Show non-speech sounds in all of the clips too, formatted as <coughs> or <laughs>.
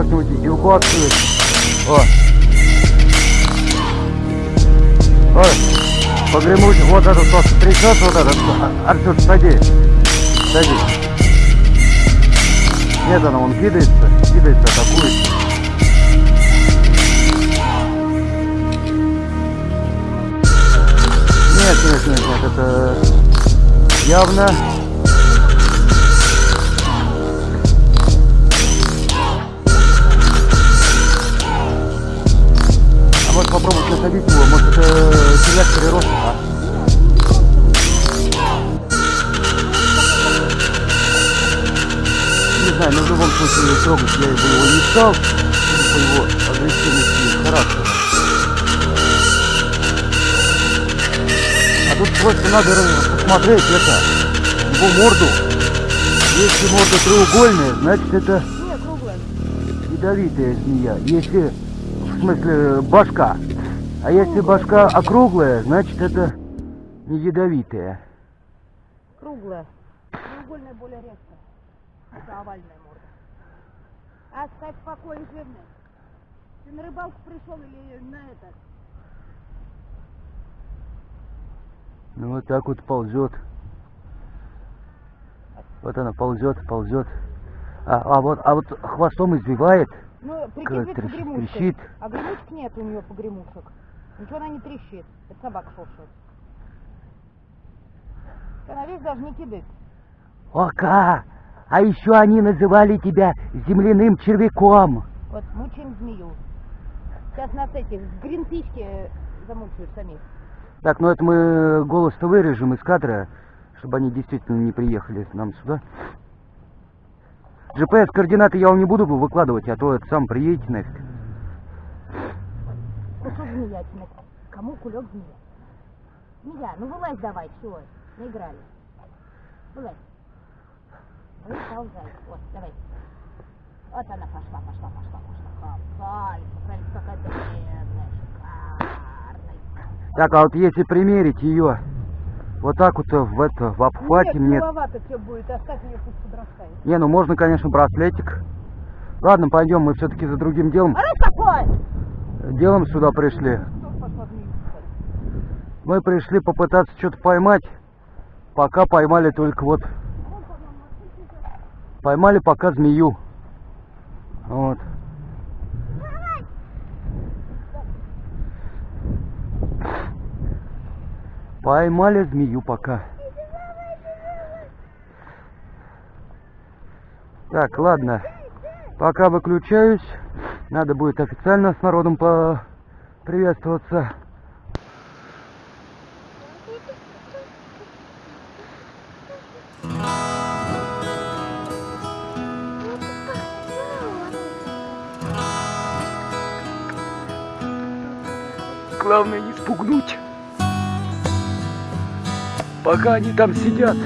как-нибудь эвакуацию. О! Ой! Погремуть вот этот вот трясет вот этот. Артур, садись. Садись. Нет, она он кидается, кидается, атакует. Нет, нет, нет, нет, это явно может попробовать насадить его, может это червяк перерос, а? Не знаю, но в любом случае трогать я его не стал, по его агрессивности характера. А тут просто надо посмотреть это, его морду. Если морда треугольная, значит это ядовитая змея. Если, в смысле, башка. А если башка округлая, значит это не ядовитая. Круглая. Треугольная более редко. Это овальная морда. Оставь в покое, жирный. Ты на рыбалку пришел или на это? Ну вот так вот ползет. Вот она ползет, ползет. А, а вот, а вот хвостом извивает. Ну, Как прикидывает трещ- погремушкой. трещит. А гремушек нет у нее погремушек. Ничего она не трещит. Это собака шуршит. Она весь даже не кидает. Ока! А еще они называли тебя земляным червяком. Вот мучаем змею. Сейчас нас эти в гринпичке замучают самих. Так, ну это мы голос-то вырежем из кадра, чтобы они действительно не приехали к нам сюда. GPS-координаты я вам не буду выкладывать, а то это сам приедете нафиг. Ну что змеятина? Кому кулек змея? Змея, ну вылазь давай, все, наиграли. Вылазь. Выползай. Вот, давай. Вот она пошла, пошла, пошла, пошла. Какая, смотри, какая древняя, шикарная. Так, а вот если примерить ее вот так вот в это, в обхвате Нет, мне... тебе будет, оставь ее пусть подрастает. Не, ну можно, конечно, браслетик. Ладно, пойдем, мы все-таки за другим делом. А раз такой! Делом сюда пришли. Мы пришли попытаться что-то поймать. Пока поймали только вот... Поймали пока змею. Вот. Поймали змею пока. Так, ладно. Пока выключаюсь. Надо будет официально с народом по приветствоваться. Главное не спугнуть. Пока они там сидят.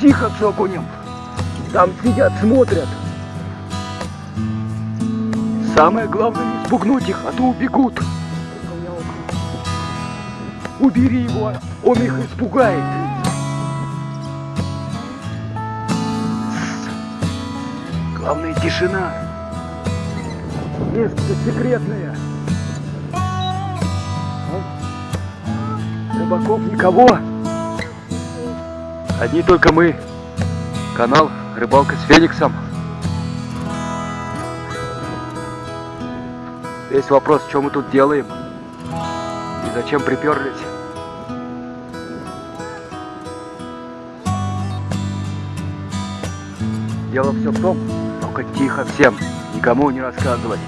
Тихо, Цокунем. Там сидят, смотрят. Самое главное не спугнуть их, а то убегут. Убери его, он их испугает. Главное тишина. место секретное. Рыбаков никого. Одни только мы. Канал Рыбалка с Фениксом. Весь вопрос, что мы тут делаем и зачем приперлись. Дело все в том, только тихо всем, никому не рассказывать.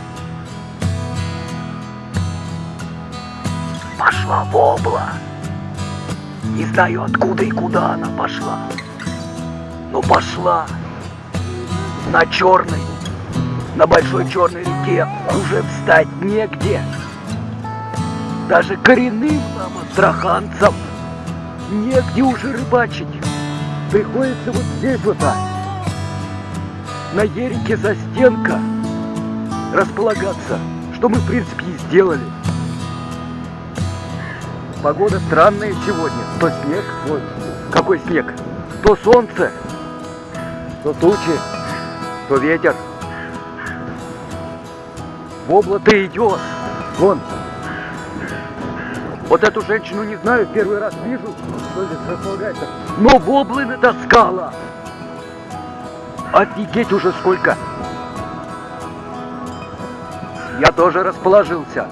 Пошла вобла. Не знаю откуда и куда она пошла. Но пошла. На черной, на большой черной реке уже встать негде. Даже коренным нам, астраханцам, негде уже рыбачить. Приходится вот здесь вот так на Ерике за стенка располагаться, что мы в принципе и сделали. Погода странная сегодня. То снег, ой, какой снег, то солнце, то тучи, то ветер. Вобла-то идет. Вон. Вот эту женщину не знаю, первый раз вижу, что здесь располагается. Но воблы натаскала. Офигеть уже сколько! Я тоже расположился.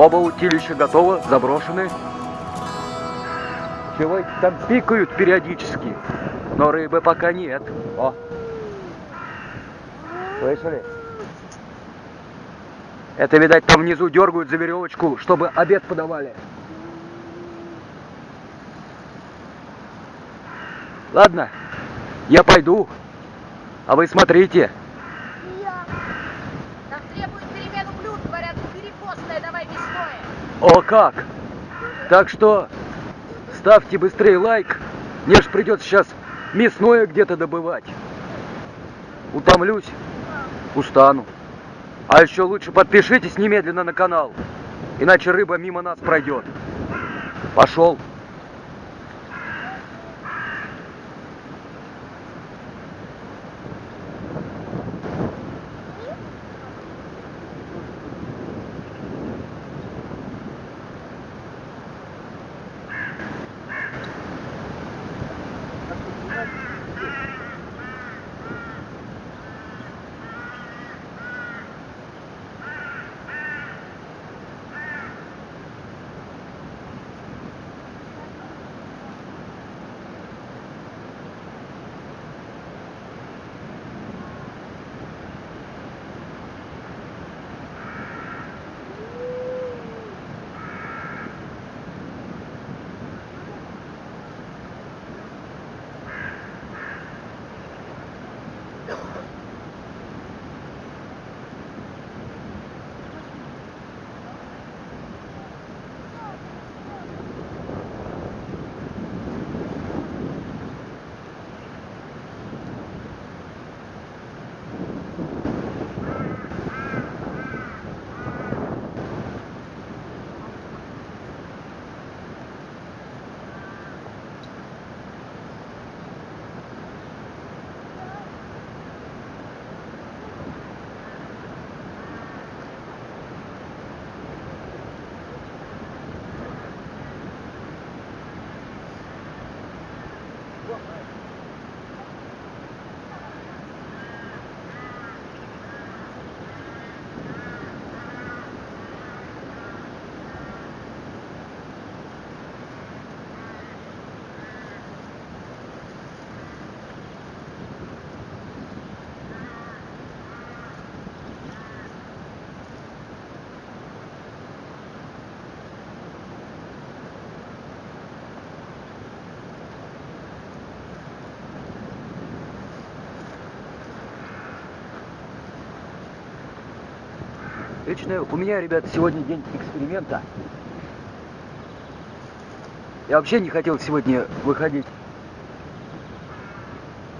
Оба утилища готовы, заброшены. Чего там пикают периодически, но рыбы пока нет. О! Слышали? Это, видать, там внизу дергают за веревочку, чтобы обед подавали. Ладно, я пойду, а вы смотрите. Я. Нам требует перемену блюд, говорят, перекосное, давай мясное. О как! Так что ставьте быстрее лайк. Мне ж придется сейчас мясное где-то добывать. Утомлюсь, устану. А еще лучше подпишитесь немедленно на канал, иначе рыба мимо нас пройдет. Пошел. Лично у меня, ребята, сегодня день эксперимента. Я вообще не хотел сегодня выходить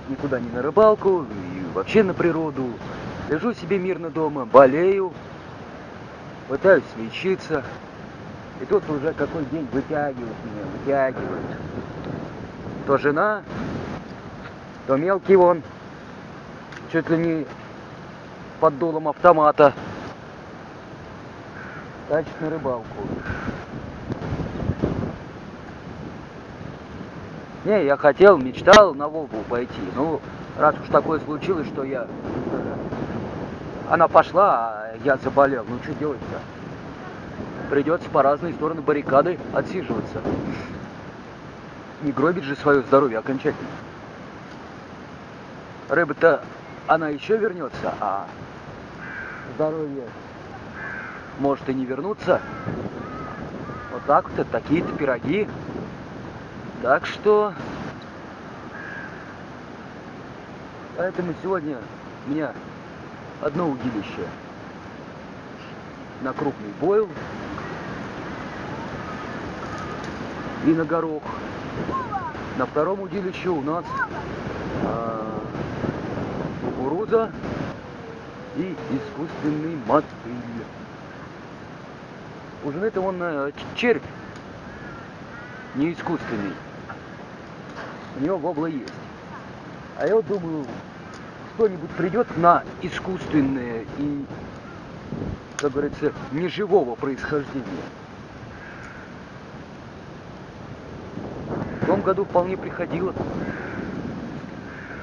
никуда не на рыбалку, и вообще на природу. Лежу себе мирно дома, болею, пытаюсь лечиться. И тут уже какой день вытягивает меня, вытягивает. То жена, то мелкий вон, чуть ли не под дулом автомата. Значит, на рыбалку. Не, я хотел, мечтал на Волгу пойти. Ну, раз уж такое случилось, что я... Она пошла, а я заболел. Ну, что делать-то? Придется по разные стороны баррикады отсиживаться. Не гробить же свое здоровье окончательно. Рыба-то, она еще вернется, а здоровье может и не вернуться. Вот так вот, такие-то пироги. Так что... Поэтому сегодня у меня одно удилище на крупный бойл и на горох. На втором удилище у нас а, кукуруза и искусственный мотыль. У жены-то он а, червь, не искусственный. У него вобла есть. А я вот думаю, кто-нибудь придет на искусственное и, как говорится, неживого происхождения. В том году вполне приходило.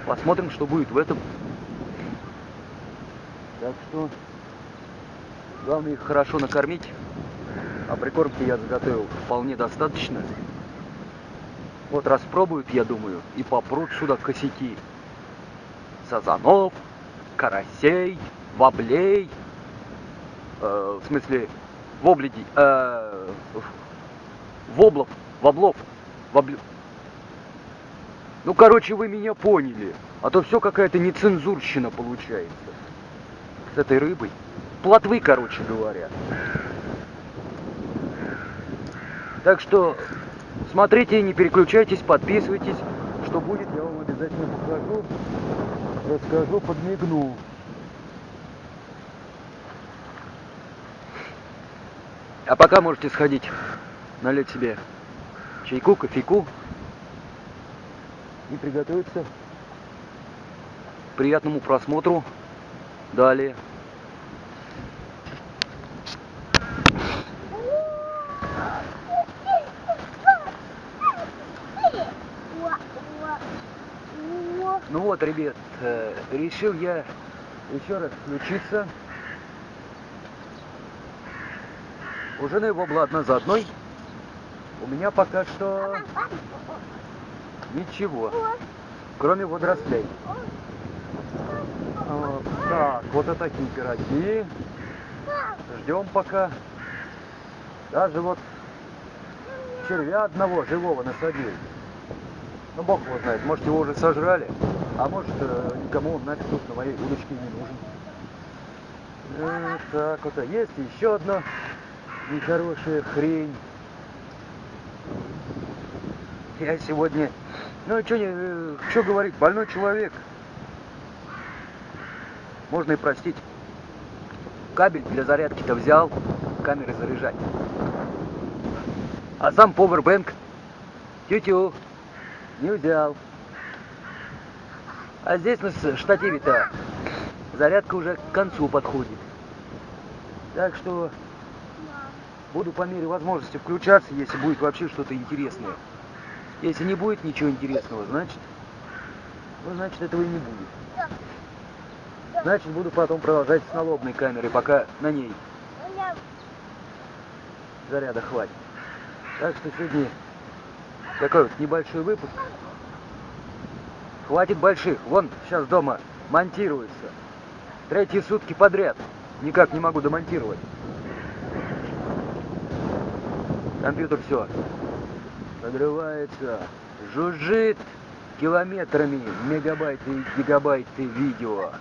Посмотрим, что будет в этом. Так что главное их хорошо накормить. А прикормки я заготовил вполне достаточно. Вот распробуют, я думаю, и попрут сюда косяки. Сазанов, карасей, воблей. Э, в смысле, вобледи, э, воблов, воблов, воблю. Ну, короче, вы меня поняли. А то все какая-то нецензурщина получается. С этой рыбой. Плотвы, короче говоря. Так что смотрите, не переключайтесь, подписывайтесь. Что будет, я вам обязательно покажу, расскажу, подмигну. А пока можете сходить, налить себе чайку, кофейку и приготовиться к приятному просмотру далее. Вот, ребят, э, решил я еще раз включиться. У жены вобла одна за одной. У меня пока что ничего, кроме водорослей. Вот, так, вот это такие пироги. Ждем пока. Даже вот червя одного живого насадил. Ну, бог его знает, может его уже сожрали, а может э, никому он нафиг тут на моей удочке не нужен. Э, так вот, а есть еще одна нехорошая хрень. Я сегодня, ну что не, что говорить, больной человек. Можно и простить. Кабель для зарядки-то взял, камеры заряжать. А сам повербэнк тю-тю не взял. А здесь на штативе-то зарядка уже к концу подходит. Так что буду по мере возможности включаться, если будет вообще что-то интересное. Если не будет ничего интересного, значит, ну, значит этого и не будет. Значит, буду потом продолжать с налобной камерой, пока на ней заряда хватит. Так что сегодня такой вот небольшой выпуск. Хватит больших. Вон сейчас дома монтируется. Третьи сутки подряд. Никак не могу домонтировать. Компьютер все. Надрывается. Жужжит километрами мегабайты и гигабайты видео.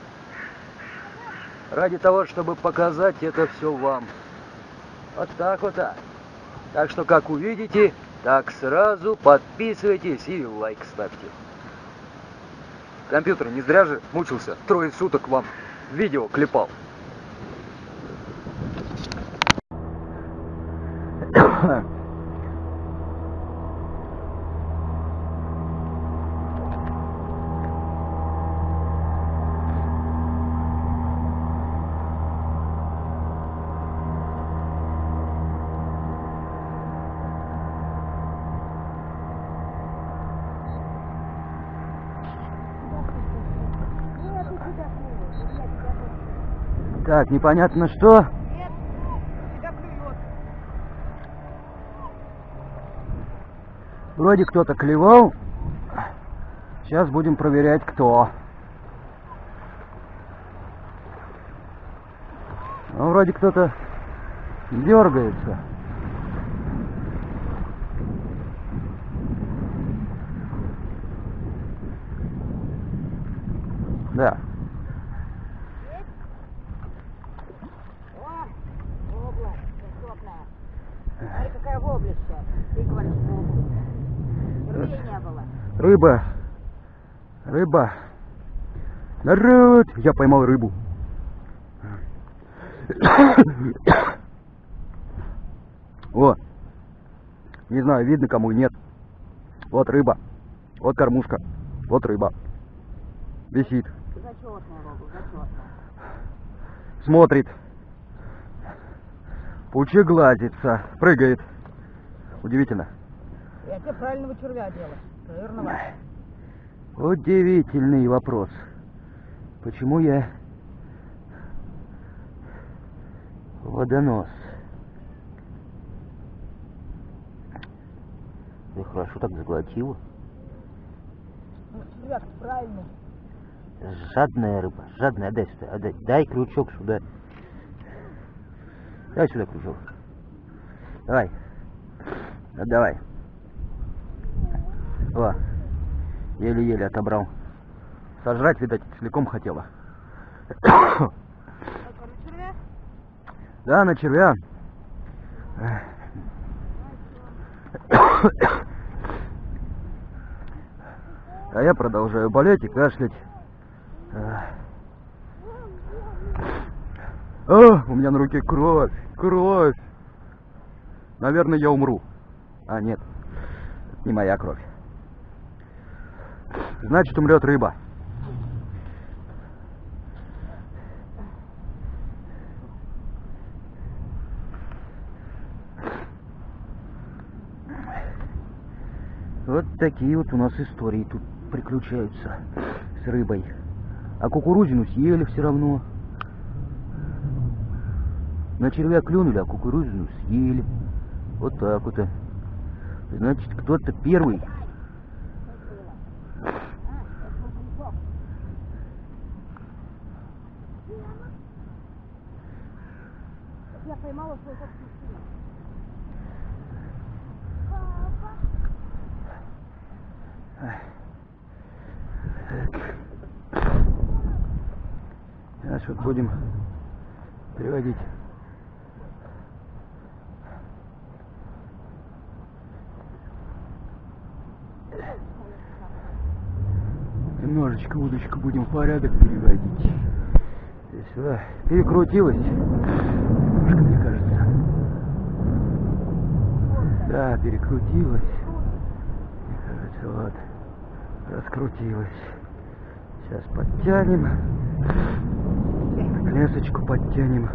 Ради того, чтобы показать это все вам. Вот так вот. Так, так что, как увидите, так сразу подписывайтесь и лайк ставьте. Компьютер не зря же мучился, трое суток вам видео клепал. <coughs> <coughs> <coughs> Так, непонятно что. Вроде кто-то клевал. Сейчас будем проверять, кто. Ну, вроде кто-то дергается. Да. О, вобла, красотная. Смотри, какая воблища. Ты говоришь, воблища. Впервые не было. Рыба. Рыба. Народ! Я поймал рыбу. <coughs> О! Не знаю, видно кому нет. Вот рыба. Вот кормушка. Вот рыба. Висит. Смотрит. Пучеглазится. Прыгает. Удивительно. Я тебе правильного червя делаю. Жирного. Удивительный вопрос. Почему я водонос? Ты хорошо так заглотила. Ну, червяк правильный. Жадная рыба, жадная, отдай сюда, отдай, дай крючок сюда. Дай сюда крючок. Давай. Отдавай. О, еле-еле отобрал. Сожрать, видать, целиком хотела. Только на червя? Да, на червя. А я продолжаю болеть и кашлять. А, у меня на руке кровь, кровь. Наверное, я умру. А, нет, это не моя кровь. Значит, умрет рыба. Вот такие вот у нас истории тут приключаются с рыбой. А кукурузину съели все равно. На червя клюнули, а кукурузину съели. Вот так вот. Значит, кто-то первый. Я поймала свой собственный сына. Сейчас вот будем приводить. Немножечко удочку будем в порядок переводить. Сюда перекрутилась. Немножко, мне кажется. Да, перекрутилась. Мне кажется, вот. Раскрутилась. Сейчас подтянем. Лесочку подтянем.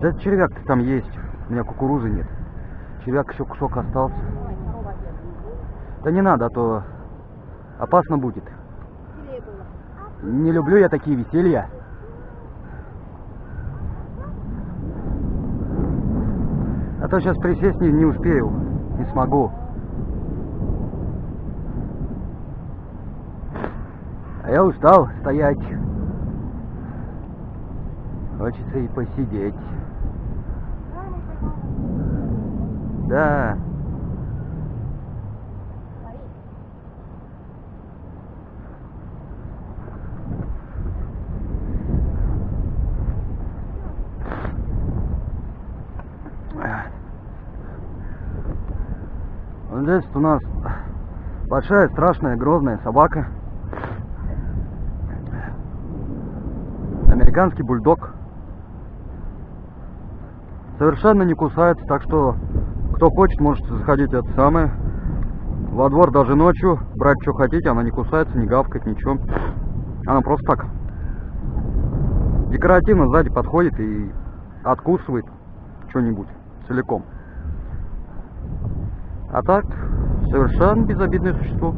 Да червяк-то там есть. У меня кукурузы нет. Червяк еще кусок остался. Да не надо, а то опасно будет. Не люблю я такие веселья. А то сейчас присесть не, не успею, не смогу. А я устал стоять. Хочется и посидеть. Да. Здесь у нас большая, страшная, грозная собака. Американский бульдог. Совершенно не кусается, так что кто хочет, может заходить это самое. Во двор даже ночью, брать что хотите, она не кусается, не гавкает, ничего. Она просто так. Декоративно сзади подходит и откусывает что-нибудь целиком. А так, совершенно безобидное существо.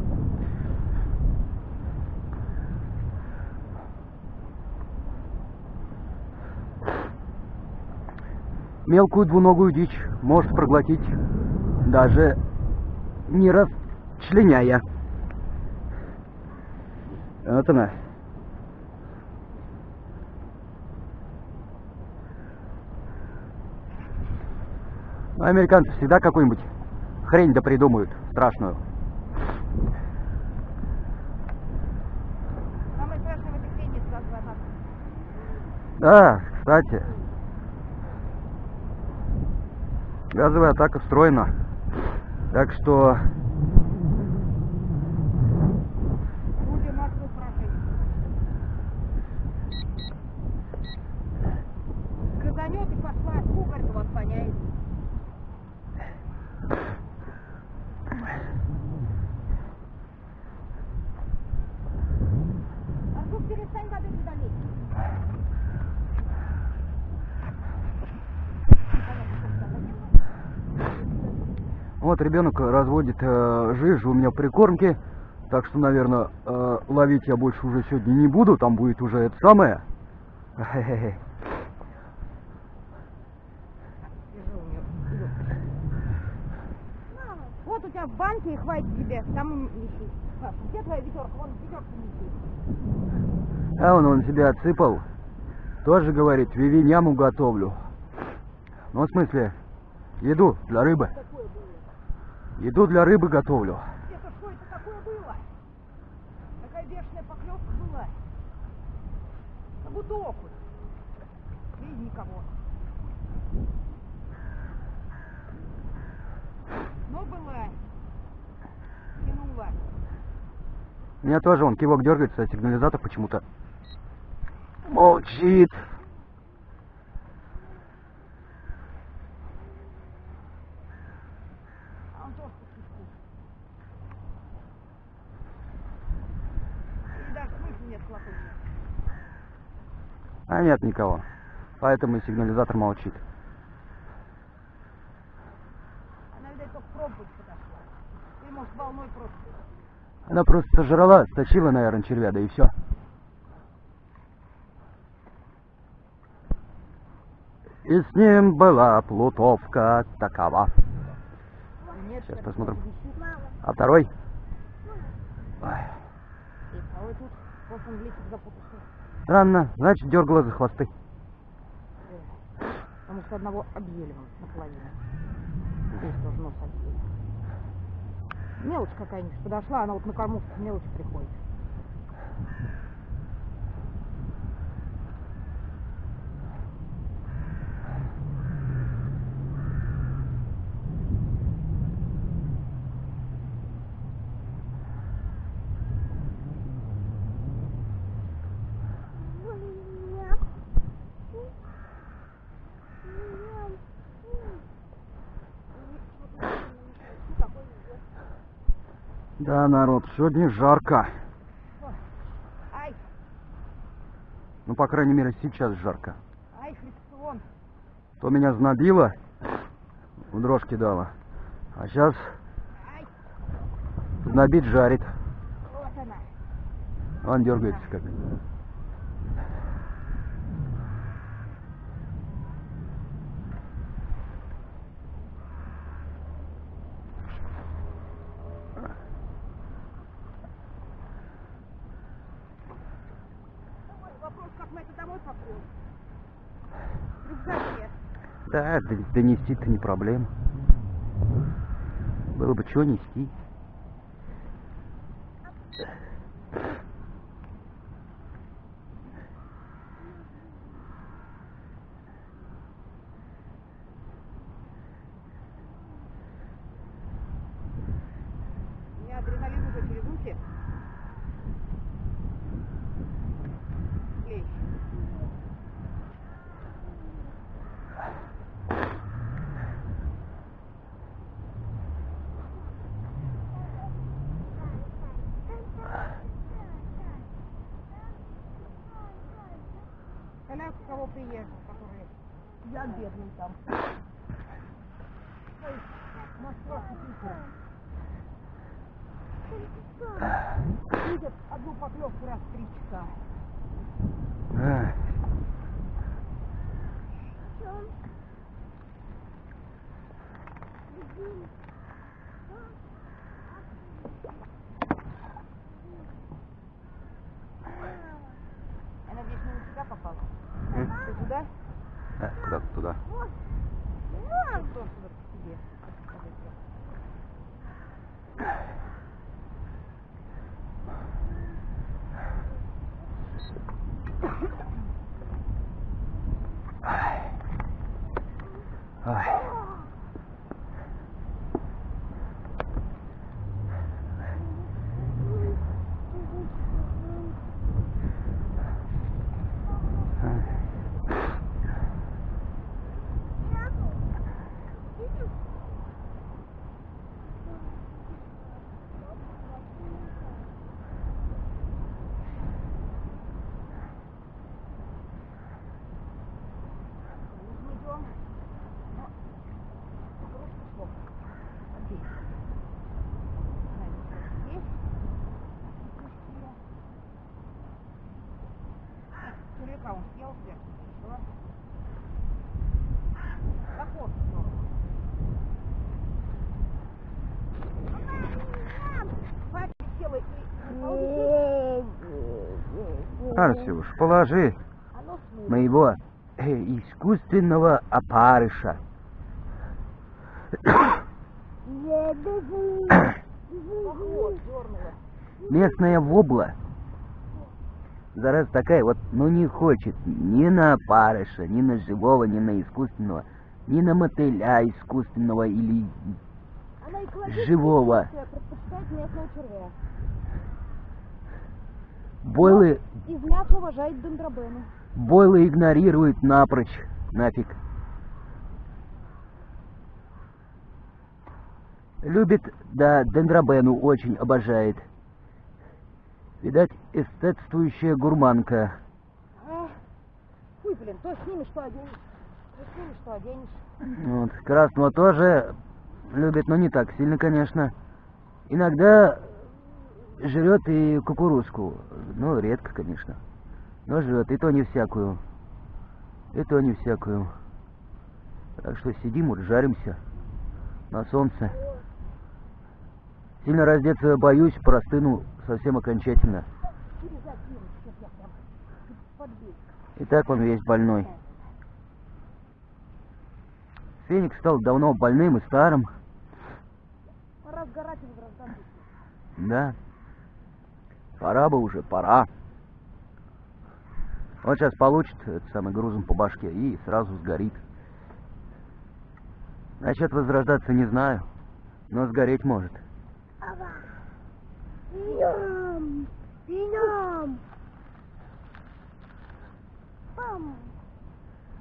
мелкую двуногую дичь может проглотить, даже не расчленяя. Вот она. Американцы всегда какую-нибудь хрень да придумают страшную. Самое страшное в этой хрени это газовая атака. Да, кстати. Газовая атака встроена. Так что вот ребенок разводит э, жижу у меня в прикормке. Так что, наверное, э, ловить я больше уже сегодня не буду. Там будет уже это самое. Вот у тебя в банке и хватит тебе, там неси. Где твоя ведерка? Вон ведерку неси. А он, он себя отсыпал. Тоже говорит, вивиняму готовлю. Ну, в смысле, еду для рыбы. Такое. Еду для рыбы готовлю. Это что это такое было? Такая бешеная поклевка была. Как будто окунь. И никого. Но была. Тянула. У меня тоже он кивок дергается, а сигнализатор почему-то молчит. А он тоже по свистку. И даже смысла нет колокольчика. А нет никого. Поэтому и сигнализатор молчит. Она, видать, только пробовать подошла. Или, может, волной просто. Она просто сожрала, стащила, наверное, червя, да и все. И с ним была плутовка такова. Сейчас посмотрим. А второй? Ой, странно, значит, дергала за хвосты. Э, Потому что одного объели вон наполовину. Здесь тоже нос объели. Мелочь какая-нибудь подошла, она вот на кормушку мелочь приходит. Да, народ, сегодня жарко. Ну, по крайней мере, сейчас жарко. То меня знобило, в дрожь кидала. А сейчас знобит жарит. Он дергается как. Ой, Вопрос, как мы это домой попрем. Рюкзаке. Донести-то не проблема. Было бы что нести. У меня адреналин уже через уши. Клещ. Коляк, у кого приехал, который... Я бедный там. Ой, Москва, Питер. Видят одну поклевку раз в три часа. Ах. Я надеюсь, не на тебя попала. М? Ты туда? Э, Куда туда? Что сюда <clears throat> к тебе? Подойти. Ай. Мы идем. Но... Русский слов. Здесь. Знаете, здесь. Здесь. А, Червяка он съел все. Что? Заход снова. Папа села и... Арсюш, положи моего э, искусственного опарыша. Местная вобла. Зараз такая вот, ну не хочет ни на опарыша, ни на живого, ни на искусственного, ни на мотыля искусственного или... Живого. Бойлы, Из мяса уважает дендробены. бойлы игнорируют напрочь. Нафиг. Любит, да, дендробену очень обожает. Видать, эстетствующая гурманка. А, блин, то снимешь, что оденешь. То снимешь, что оденешь. Вот, красного тоже любит, но не так сильно, конечно. Иногда жрет и кукурузку. Ну, редко, конечно. Но жрет, и то не всякую. И то не всякую. Так что сидим, вот жаримся на солнце. Сильно раздеться боюсь, простыну совсем окончательно. И так он весь больной. Феникс стал давно больным и старым. Пора сгорать. Да. Пора бы уже, пора. Он сейчас получит этот самый грузом по башке и сразу сгорит. Насчет возрождаться не знаю, но сгореть может. Пиням! Пам!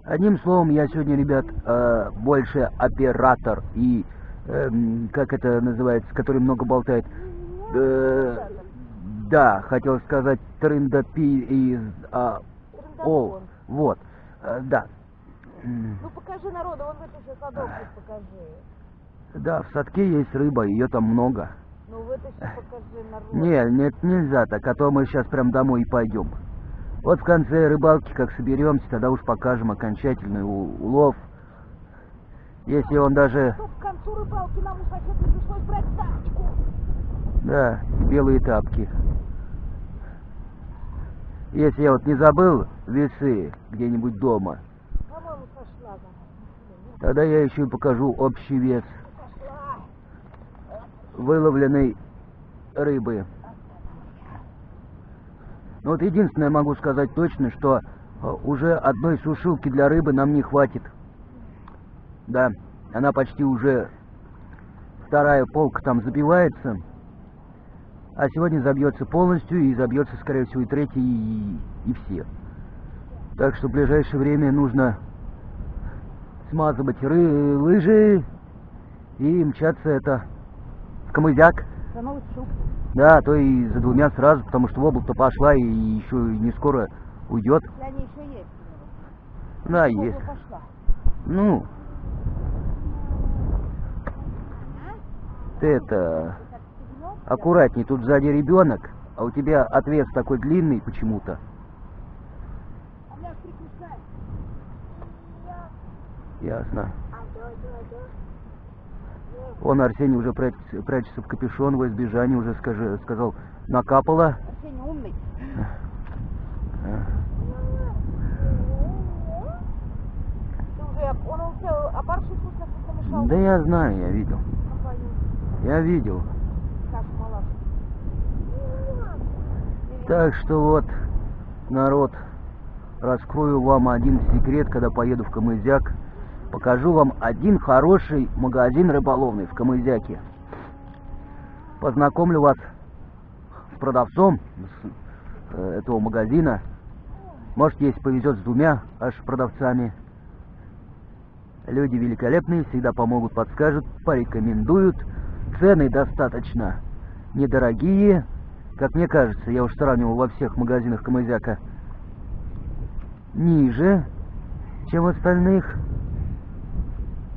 Одним словом, я сегодня, ребят, э, больше оператор и, эм, как это называется, который много болтает. Э, да, хотел сказать трындапи из а, Ол. Вот, э, да. Ну покажи народу, вон вытащи садок, покажи. Да, в садке есть рыба, ее там много. Ну вытащи, покажи народу. Не, нет, нельзя так, а то мы сейчас прям домой и пойдем. Вот в конце рыбалки, как соберемся, тогда уж покажем окончательный улов. Если он даже, Что к концу рыбалки нам у соседа пришлось брать тачку. да, белые тапки. Если я вот не забыл весы где-нибудь дома, тогда я еще и покажу общий вес выловленной рыбы. Ну вот единственное могу сказать точно, что э, уже одной сушилки для рыбы нам не хватит. Да, она почти уже вторая полка там забивается. А сегодня забьется полностью и забьется, скорее всего, и третья, и, и все. Так что в ближайшее время нужно смазывать ры- лыжи и мчаться это в камызяк. Да, а то и за двумя сразу, потому что обл-то пошла и еще не скоро уйдет. Они еще есть. Да, есть. пошла? Ну, А? ты это? Аккуратней, тут сзади ребенок, а у тебя отвес такой длинный почему-то. А. Ясно. Он, Арсений, уже прячется, прячется в капюшон во избежание, уже скажи, сказал, накапало. Арсений умный. Уже, вкусно помешал? Да я знаю, я видел. Я видел. Так что вот, народ, раскрою вам один секрет, когда поеду в Камызяк. Покажу вам один хороший магазин рыболовный в Камызяке. Познакомлю вас с продавцом э, этого магазина. Может, если повезет с двумя аж продавцами. Люди великолепные, всегда помогут, подскажут, порекомендуют. Цены достаточно недорогие. Как мне кажется, я уж сравнивал во всех магазинах Камызяка. Ниже, чем остальных.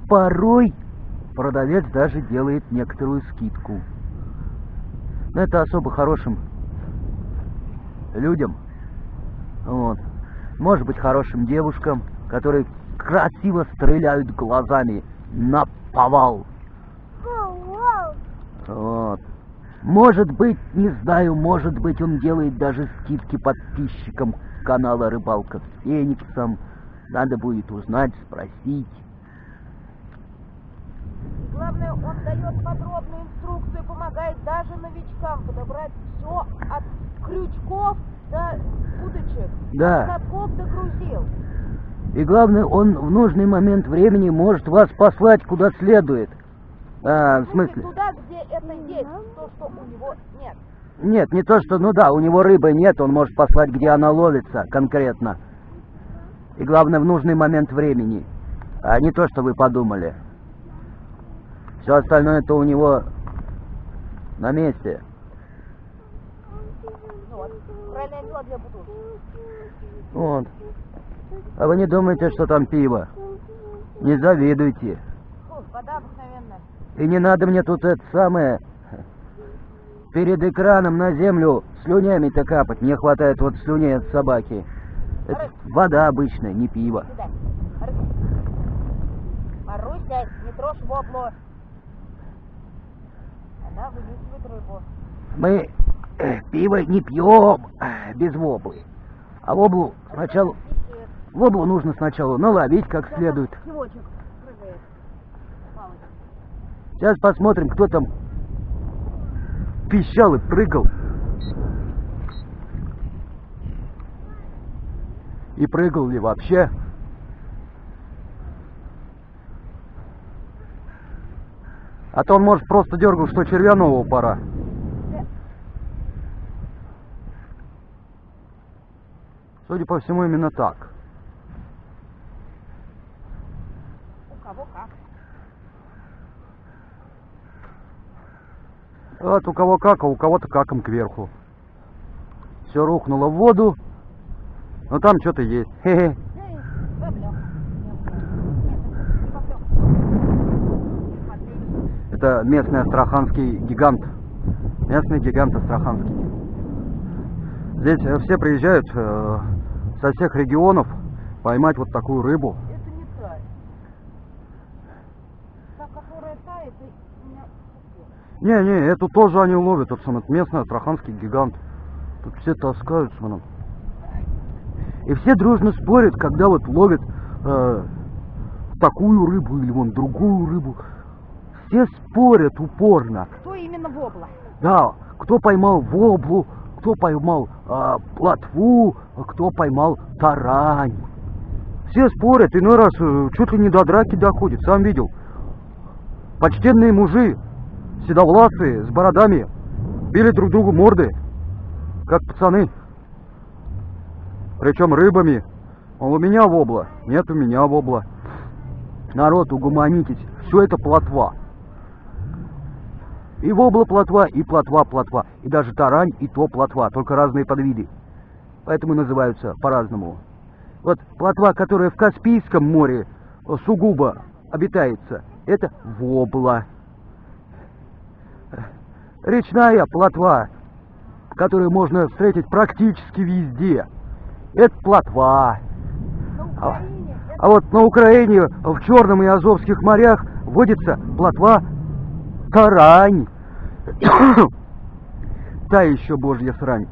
Порой продавец даже делает некоторую скидку. Но это особо хорошим людям. Вот. Может быть хорошим девушкам, которые красиво стреляют глазами на повал. Вот. Может быть, не знаю, может быть, он делает даже скидки подписчикам канала Рыбалка с Фениксом. Надо будет узнать, спросить. Главное, он дает подробную инструкцию, помогает даже новичкам подобрать все от крючков до удочек, Да. от катков до грузил. И главное, он в нужный момент времени может вас послать куда следует. А, в смысле? туда, где это есть, то, что у него нет. Нет, не то, что, ну да, у него рыбы нет, он может послать, где она ловится конкретно. И главное, в нужный момент времени. А не то, что вы подумали. Все остальное это у него на месте. Ну вот. А вы не думаете, что там пиво? Не завидуйте. Фу, вода. И не надо мне тут это самое перед экраном на землю слюнями-то капать. Мне хватает вот слюней от собаки. Это вода обычная, не пиво. Маруся, не трожь воблу. Она вынюхивает рыбу. Мы э, пиво не пьем э, без воблы. А воблу сначала... Воблу нужно сначала наловить как следует. Сейчас посмотрим, кто там пищал и прыгал. И прыгал ли вообще. А то он, может, просто дергал, что червя нового пора. Судя по всему, именно так. У кого как. Вот у кого как, а у кого-то каком кверху. Все рухнуло в воду, но там что-то есть. Поплёк. Смотри. Это местный астраханский гигант. Местный гигант астраханский. Здесь э, все приезжают э, со всех регионов поймать вот такую рыбу. Это не та. Та, которая тает, и у меня... Не-не, эту тоже они ловят, тот самый местный астраханский гигант. Тут все таскают, смотри. И все дружно спорят, когда вот ловят э, такую рыбу или вон другую рыбу. Все спорят упорно. Кто именно вобла? Да, кто поймал воблу, кто поймал а, плотву, кто поймал тарань. Все спорят, иной раз э, чуть ли не до драки доходит, сам видел. Почтенные мужи, седовласые, с бородами, били друг другу морды, как пацаны. Причем рыбами. Мол, у меня вобла, нет у меня вобла. Народ, угомонитесь, все это плотва. И вобла плотва, и плотва плотва. И даже тарань, и то плотва, только разные подвиды. Поэтому называются по-разному. Вот плотва, которая в Каспийском море э, сугубо обитается, это вобла. Речная плотва, которую можно встретить практически везде, это плотва. А, а вот на Украине, в Черном и Азовских морях водится плотва Тарань. <coughs> Та еще божья срань.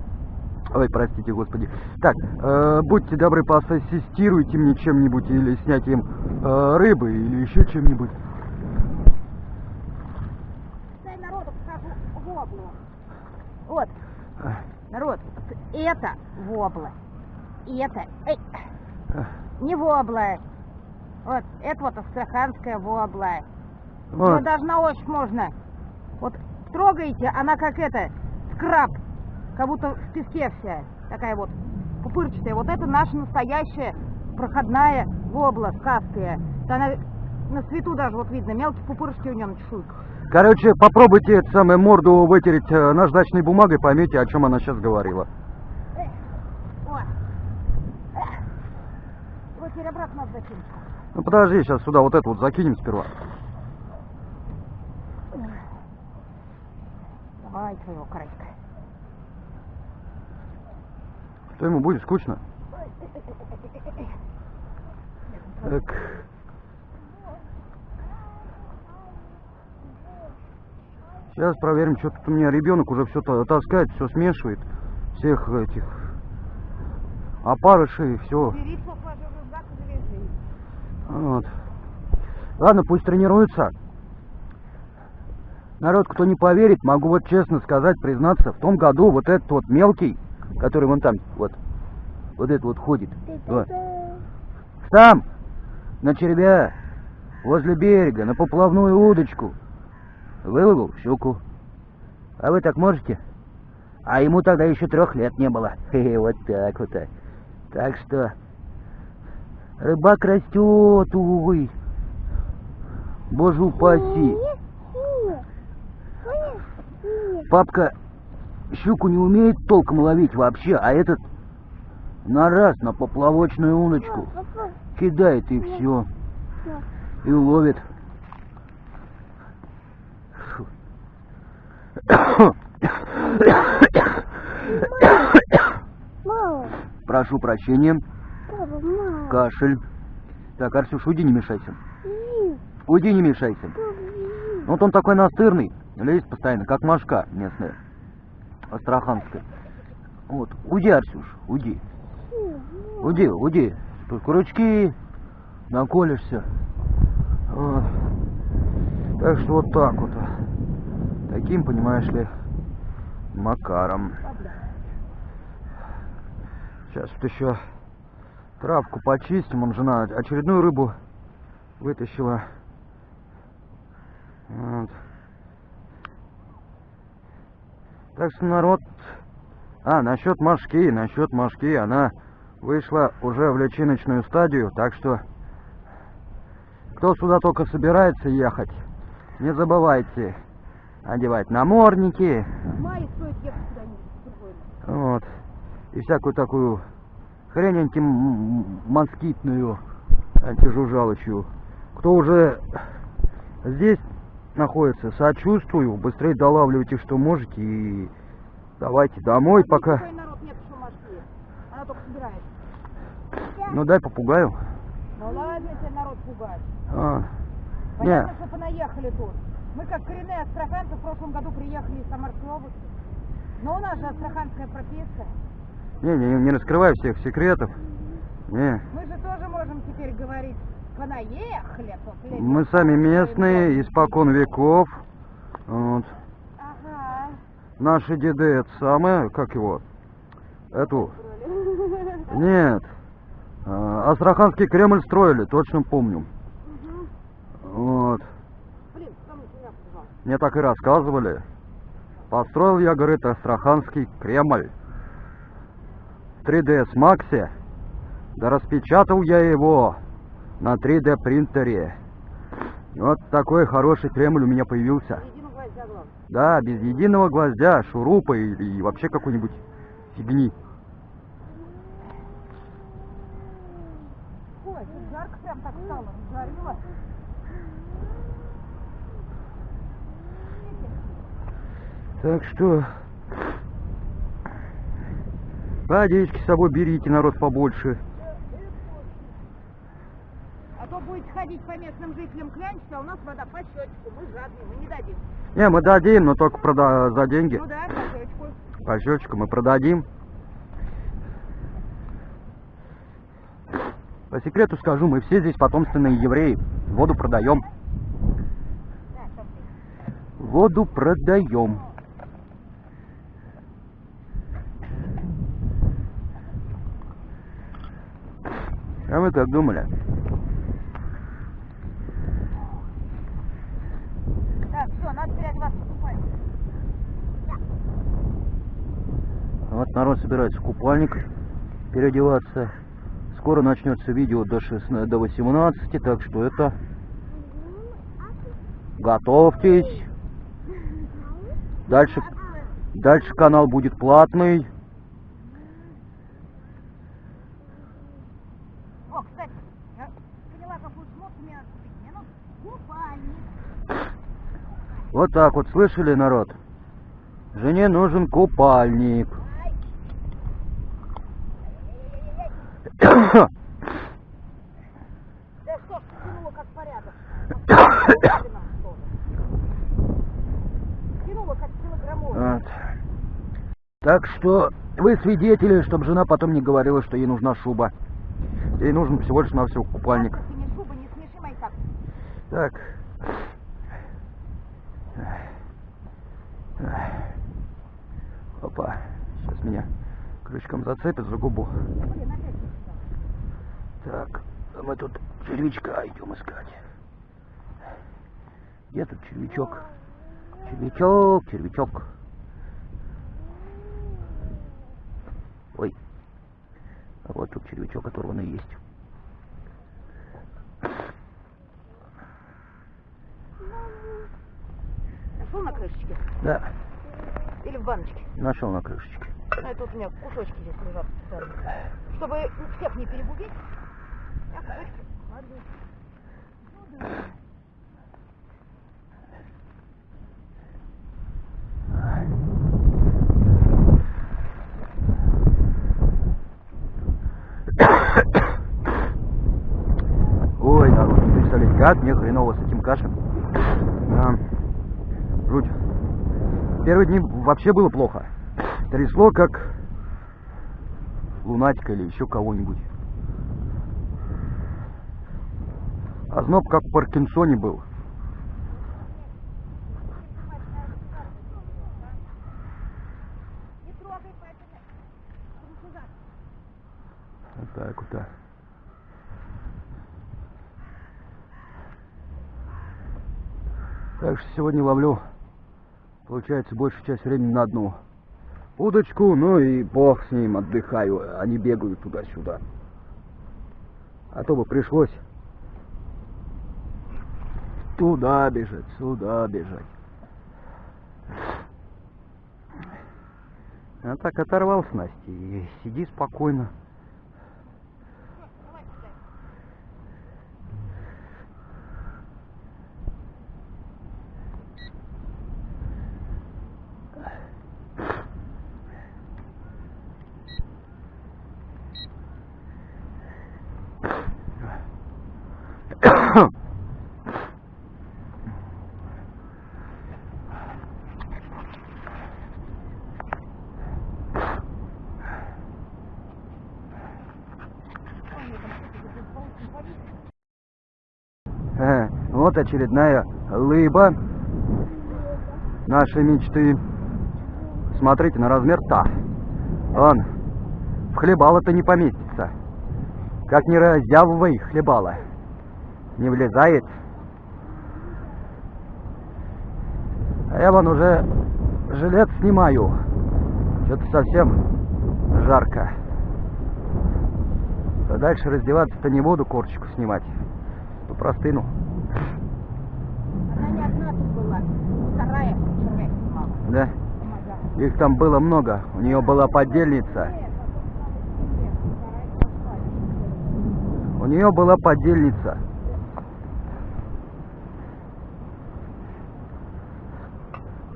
Ой, простите, господи. Так, э, будьте добры, поассистируйте мне чем-нибудь или снятием э, рыбы или еще чем-нибудь. Дай народу покажу воблу. Вот, народ, это вобла. И это, эй, не вобла. Вот, это вот астраханская вобла. Вот. Ее даже на ощупь можно. Вот трогаете, она как это, скраб, как будто в песке вся. Такая вот пупырчатая. Вот это наша настоящая проходная вобла, скастая. Да она на свету даже вот видно, мелкие пупырышки у нее на чешуйках. Короче, попробуйте эту самую морду вытереть э, наждачной бумагой, поймете, о чем она сейчас говорила. Ну подожди, сейчас сюда вот это вот закинем сперва. Давай твоего крайка. Что ему будет скучно? Так. Сейчас проверим, что тут у меня ребенок уже все таскает, все смешивает. Всех этих опарышей, все. Вот. Ладно, пусть тренируется. Народ, кто не поверит, могу вот честно сказать, признаться, в том году вот этот вот мелкий, который вон там, вот, вот этот вот ходит, вот, там, на червя, возле берега, на поплавную удочку, выловил щуку. А вы так можете? А ему тогда еще трех лет не было. <laughs> Хе-хе, вот так вот. Так что рыбак растет, увы. Боже упаси. Папка щуку не умеет толком ловить вообще, а этот на раз на поплавочную удочку кидает и все. И ловит. Фу. Мама, Прошу прощения. Кашель. Так, Арсюш, уйди, не мешайся. Уйди, не мешайся. Вот он такой настырный, лезет постоянно, как машка местная, астраханская. Вот, уйди, Арсюш, уйди. Уйди, уйди. Тут крючки, наколешься. Вот. Так что вот так вот. Таким, понимаешь ли, макаром. Сейчас вот еще травку почистим. Он жена очередную рыбу вытащила. Вот. Так что народ... А, насчет Машки, насчет Машки, она вышла уже в личиночную стадию, так что... Кто сюда только собирается ехать, не забывайте одевать намордники, вот, и всякую такую хрень антимоскитную, антижужжалочью. Кто уже здесь находится, сочувствую, быстрее долавливайте, что можете, и давайте домой, пока... Такой народ нет. Ну дай попугаю. Ну ладно тебе народ пугать. А, Понятно, Не. что понаехали тут. Мы как коренные астраханцы в прошлом году приехали из Самарской области. Но у нас же астраханская прописка. не, не, не раскрывай всех секретов. Не, Мы же тоже можем теперь говорить, понаехали тут. летом мы сами местные, испокон веков. Вот. Ага. Наши деды, это самое, как его, эту, нет, а, Астраханский Кремль строили, точно помню. Вот. Блин, кому меня пожалуйста. Мне так и рассказывали. Построил я, говорит, Астраханский Кремль. В 3ds Максе. Да распечатал я его на 3D принтере. Вот такой хороший Кремль у меня появился. Да, без единого гвоздя, шурупа или и вообще какой-нибудь фигни. Ой, жарко прям так стало, разжарило. Так что водички с собой берите, народ побольше. А то будете ходить по местным жителям клянчить, а у нас вода по счетчику. Мы жадные, мы не дадим. Не, мы дадим, но только прода- за деньги. Ну да, по счетчику. По счетчику мы продадим. По секрету скажу, мы все здесь потомственные евреи. Воду продаем. Воду продаем. А вы как думали? Так, все, надо переодеваться купальник. Вот народ собирается в купальник переодеваться. Скоро начнется видео до, 16, до 18, так что это... Готовьтесь. Дальше, дальше канал будет платный. О, кстати, я поняла, какую шмотку мне надо купить. Мне нужен купальник. Вот так вот, слышали, народ? Жене нужен купальник. Да что ж, тянуло как порядок. Тянуло как килограммовый. Вот. Так что вы свидетели, чтобы жена потом не говорила, что ей нужна шуба. Ей нужен всего лишь навсего купальник. Так. Так. Опа. Сейчас меня зацепят за губу. Так, а мы тут червячка идем искать. Где тут червячок? Червячок, червячок. Ой. А вот тут червячок оторванный есть. Нашел на крышечке? Да, Или в баночке? нашел на крышечке. А это у меня кусочки здесь лежат специально. Чтобы всех не перегубить, я кусочки кладу. Ну да. Ой, народ, не представляете, как мне хреново с этим кашлем. А, жуть. Первые дни вообще было плохо. Трясло как лунатика или еще кого-нибудь. А зноб как в Паркинсоне был. Так вот. да. Так что сегодня ловлю, получается, большую часть времени на одну удочку, ну и бог с ним, отдыхаю, они бегают туда-сюда. А то бы пришлось туда бежать, сюда бежать. А так оторвал снасти и сиди спокойно. Давай сюда. Ой, мне там Э, Вот очередная лыба нашей мечты. Смотрите на размер-то. Он в хлебало-то не поместится. Как не раздявывай хлебало. Не влезает. А я вон уже жилет снимаю. Что-то совсем жарко. А дальше раздеваться-то не буду, корочку снимать. То простыну. Она не одна тут была, вторая снимала. Да? Их там было много. У нее была подельница. У нее была подельница.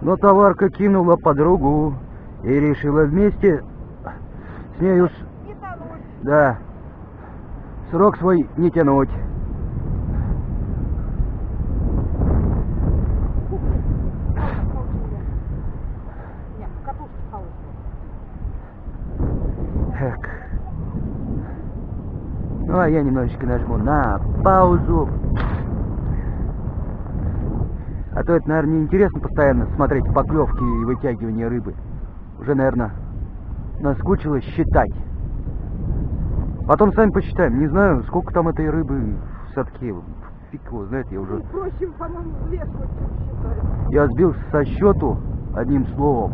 Но товарка кинула подругу и решила вместе с нею, да, срок свой не тянуть. Так. Ну а я немножечко нажму на паузу. А то это, наверное, неинтересно постоянно смотреть поклевки и вытягивание рыбы. Уже, наверное, наскучилось считать. Потом сами посчитаем. Не знаю, сколько там этой рыбы в садке. Фиг его знает, я уже... Проще, по-моему, лес вот. Я сбился со счету, одним словом.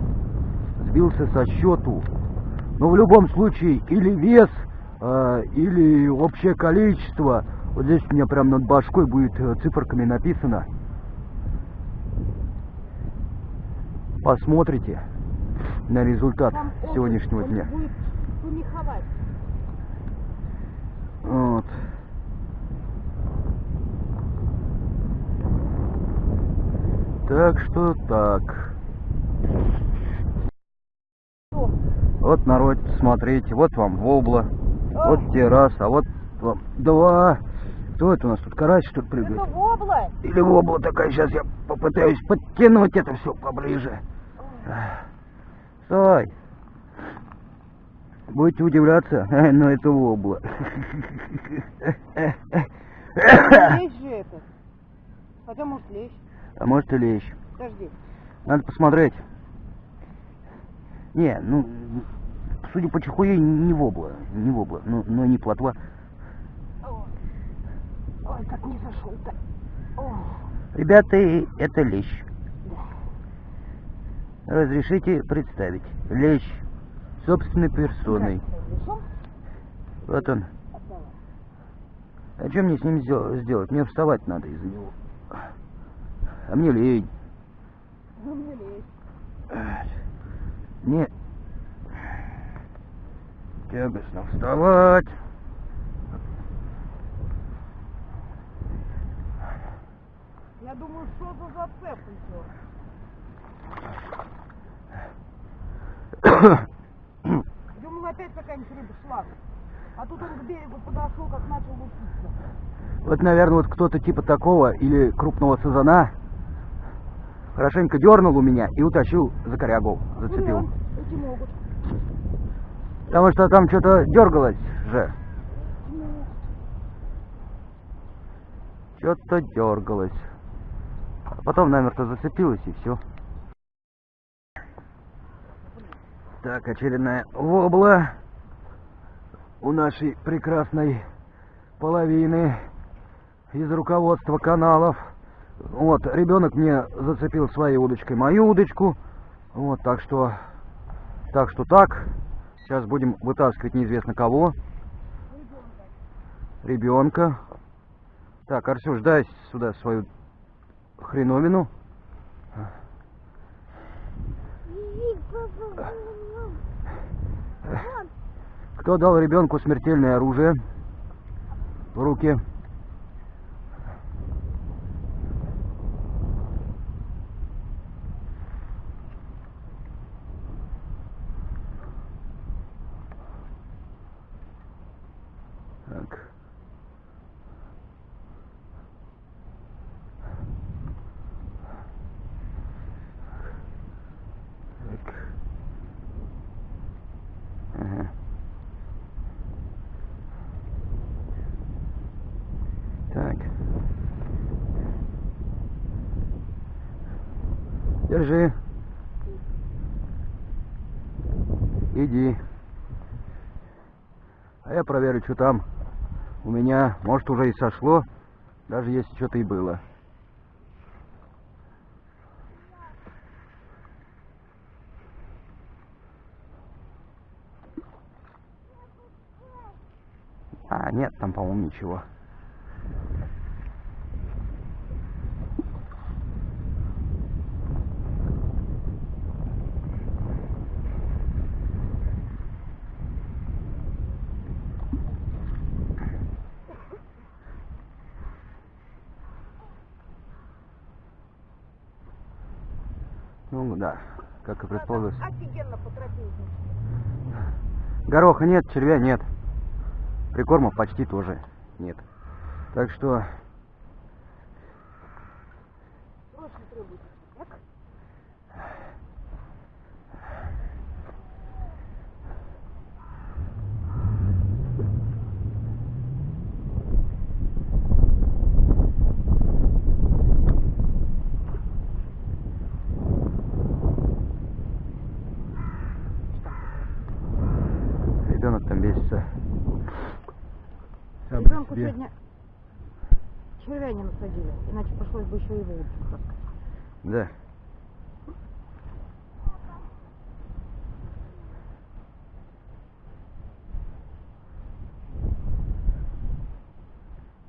Сбился со счету. Но в любом случае, или вес, э, или общее количество. Вот здесь у меня прям над башкой будет э, циферками написано. Посмотрите на результат Там сегодняшнего дня. будет. Вот. Так что так. Вот народ, смотрите, вот вам вобла, вот террас, а вот вам два. Кто это у нас тут, карась что ли прыгает? Это вобла? Или вобла такая, сейчас я попытаюсь подтянуть это все поближе. Стой! Будете удивляться, <laughs> но это вобла. Лещ же это. Хотя, может, лещ. А может и лещ. Подожди. Надо посмотреть. Не, ну, судя по чехуе, не вобла, не вобла, но, но не плотва. Ой, как не зашел-то. Ребята, это лещ. Разрешите представить. Лещ. Собственной персоной. Вот он. А что мне с ним сдел- сделать? Мне вставать надо из-за него. А мне лень. Ну, мне лещ. Мне тягостно вставать. Я думаю, что за зацеп еще? <coughs> <coughs> Думал, опять какая-нибудь рыба шла. А тут он к берегу подошел, как начал лупиться. Вот, наверное, вот кто-то типа такого или крупного сазана хорошенько дернул у меня и утащил за корягу, зацепил. Ну да, эти могут. Потому что там что-то дергалось же. Что-то дергалось. А потом намертво зацепилось и все. Так, очередная вобла у нашей прекрасной половины из руководства каналов. Вот, ребенок мне зацепил своей удочкой мою удочку. Вот, так что, так что так. Сейчас будем вытаскивать неизвестно кого. Ребенка. Так, Арсюш, дай сюда свою хреновину. Иди, папа. Вон. Кто дал ребенку смертельное оружие в руки? Так. Так. Ага. Так. Держи. Иди. А я проверю, что там. У меня, может, уже и сошло, даже если что-то и было. А, нет, там, по-моему, ничего. Ну да, как и предполагалось. Офигенно. Гороха нет, червя нет. Прикормов почти тоже нет. Так что Срочно требуется. Так? себе. сегодня червя не насадили, иначе пришлось бы еще и воду таскать. Да.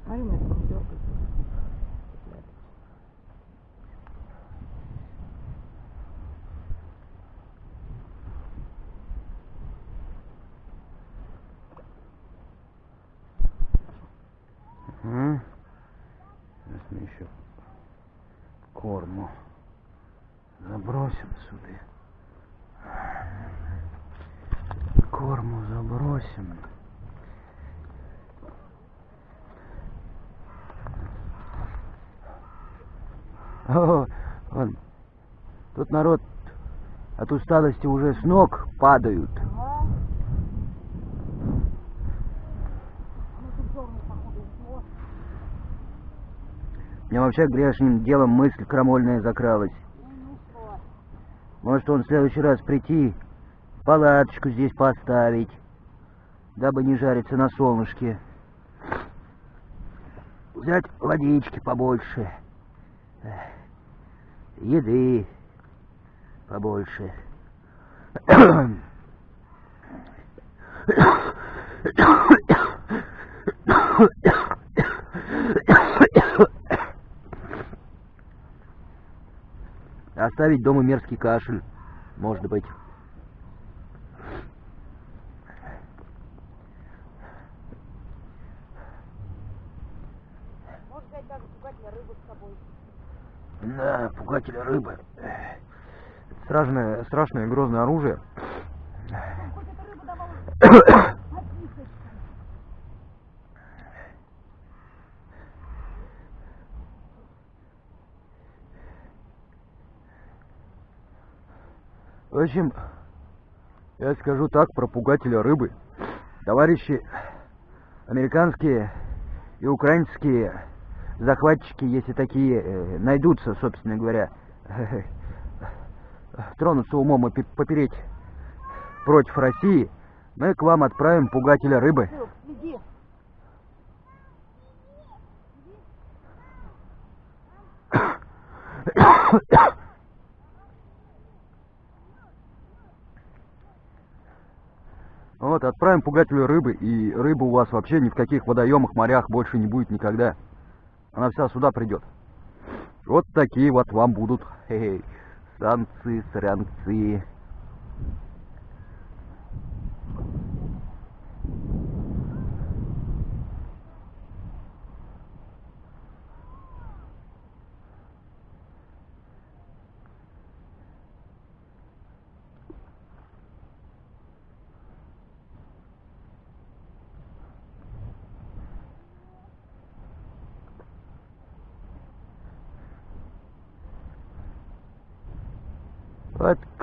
Смотри, у меня там дергается. Ага. Сейчас мы еще корму забросим сюда. Корму забросим. О, вон, тут народ от усталости уже с ног падают. Мне вообще грешным делом мысль крамольная закралась. Может он в следующий раз прийти, палаточку здесь поставить, дабы не жариться на солнышке. Взять водички побольше, эх, еды побольше. Оставить дома мерзкий кашель, может быть. Может взять даже пугателя рыбу с собой. Да, пугатель рыбы. Страшное, страшное грозное оружие. В общем, я скажу так про пугателя рыбы. Товарищи американские и украинские захватчики, если такие э, найдутся, собственно говоря, <laughs> тронутся умом и пе- попереть против России, мы к вам отправим пугателя рыбы. <coughs> Вот, отправим пугателю рыбы, и рыба у вас вообще ни в каких водоемах, морях больше не будет никогда. Она вся сюда придет. Вот такие вот вам будут хе-хей, санкции, санкции. Вот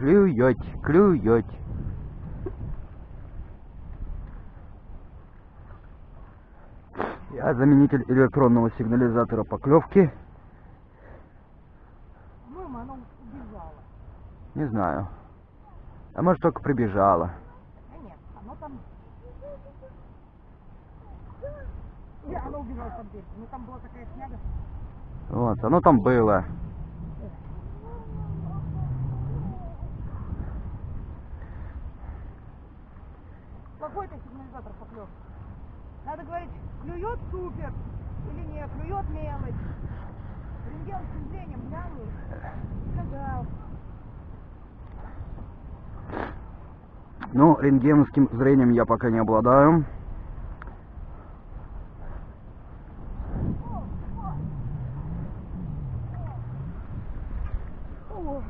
клюете, клюете. Я заменитель электронного сигнализатора поклевки. По-моему, она убежала. Не знаю. А может только прибежала. Да нет, оно там... Не, оно убежало там дверь. Ну там была такая шняга. Вот, оно там было. Какой это сигнализатор поклев? Надо говорить, клюет супер или не, клюет мелочь. Рентгеновским зрением глянул, сказал. Ну, рентгеновским зрением я пока не обладаю. О,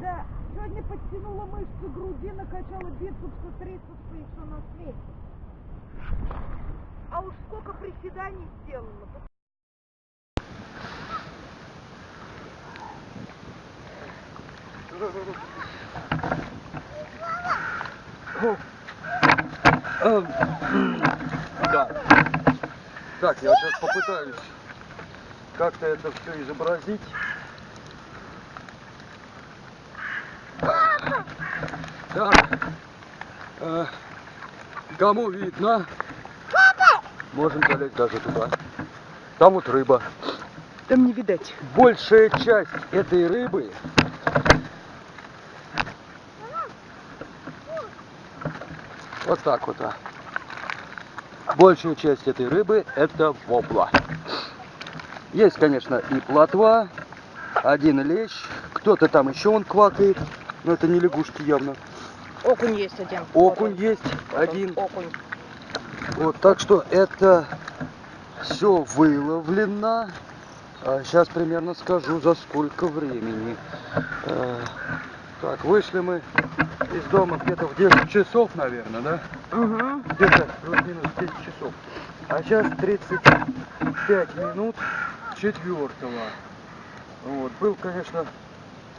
да, сегодня подтянула мышцы груди, накачала бицепсы, трицепсы и все на свете. А уж сколько приседаний сделала. Да. Так, я сейчас попытаюсь как-то это все изобразить. Так. Э, кому видно? Можем залезть даже туда. Там вот рыба. Там не видать. Большая часть этой рыбы вот так вот. а. Большая часть этой рыбы это вобла. Есть, конечно, и плотва, один лещ, кто-то там еще он квакает, но это не лягушки явно. Окунь есть один. Окунь Вот есть Вот один. Окунь. Вот, так что это все выловлено. сейчас примерно скажу, за сколько времени. Э, так, вышли мы из дома где-то в 10 часов, наверное, да? Угу. Где-то плюс-минус 10 часов. А сейчас 35 минут четвертого. Вот. Был, конечно,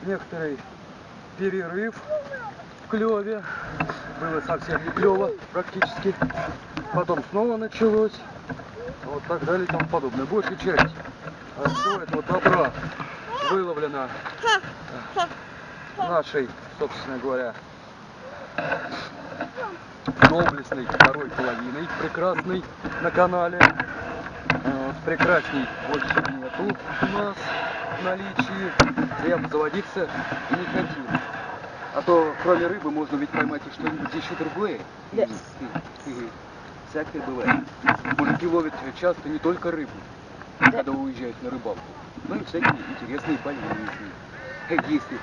некоторый перерыв в клеве. Было совсем не клево практически. Потом снова началось. Вот так далее и тому подобное. Большая часть всего этого добра выловлена э, нашей, собственно говоря, доблестной второй половиной, прекрасной на канале. Вот, прекрасней больше нету у нас в наличии. Я бы заводиться не хотел. А то кроме рыбы можно ведь поймать и что-нибудь еще другое. Да. Всякое бывает. Мужики ловят часто не только рыбу, когда уезжают на рыбалку, но и всякие интересные болезни. Если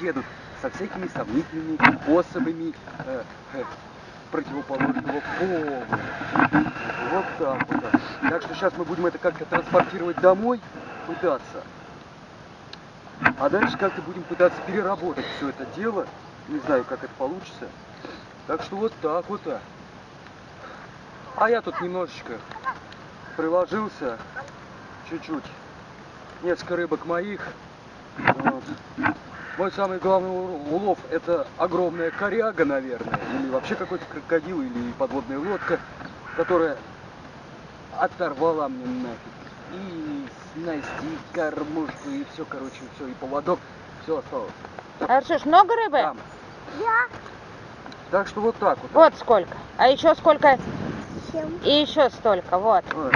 едут со всякими сомнительными особами э, э, противоположного пола. Вот так вот. да. Так что сейчас мы будем это как-то транспортировать домой, пытаться. А дальше как-то будем пытаться переработать все это дело. Не знаю, как это получится. Так что вот так вот. а. А я тут немножечко приложился. Чуть-чуть. Несколько рыбок моих. Вот. Мой самый главный улов это огромная коряга, наверное, или вообще какой-то крокодил, или подводная лодка, которая оторвала мне нафиг. И снасти, и кормушку, и все, короче, все, и поводок, все осталось. А что ж, много рыбы? Там. Так что вот так вот. Вот сколько. А еще сколько? Чем? И еще столько. Вот. Вот.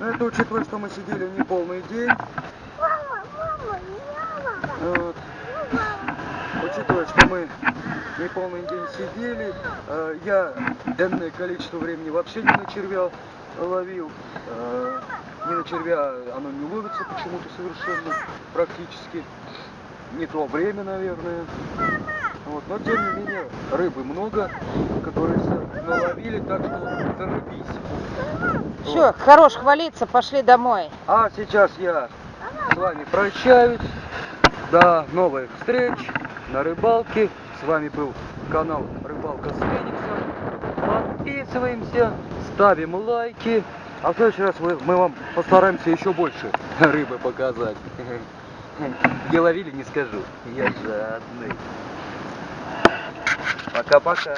Ну, это учитывая, что мы сидели не полный день. Мама, мама, мама, Вот. Учитывая, что мы не полный день сидели, э, я энное количество времени вообще не на червя ловил. Э, не на червя оно не ловится почему-то совершенно, практически. Не то время, наверное. Вот. Но тем не менее, рыбы много, которые наловили, так что зарыбись. Все, хорош хвалиться, пошли домой. А сейчас я с вами прощаюсь. До новых встреч на рыбалке. С вами был канал Рыбалка с Фениксом. Подписываемся, ставим лайки. А в следующий раз мы, мы вам постараемся еще больше <laughs> рыбы показать. <laughs> Где ловили, не скажу. Я жадный. Пока-пока.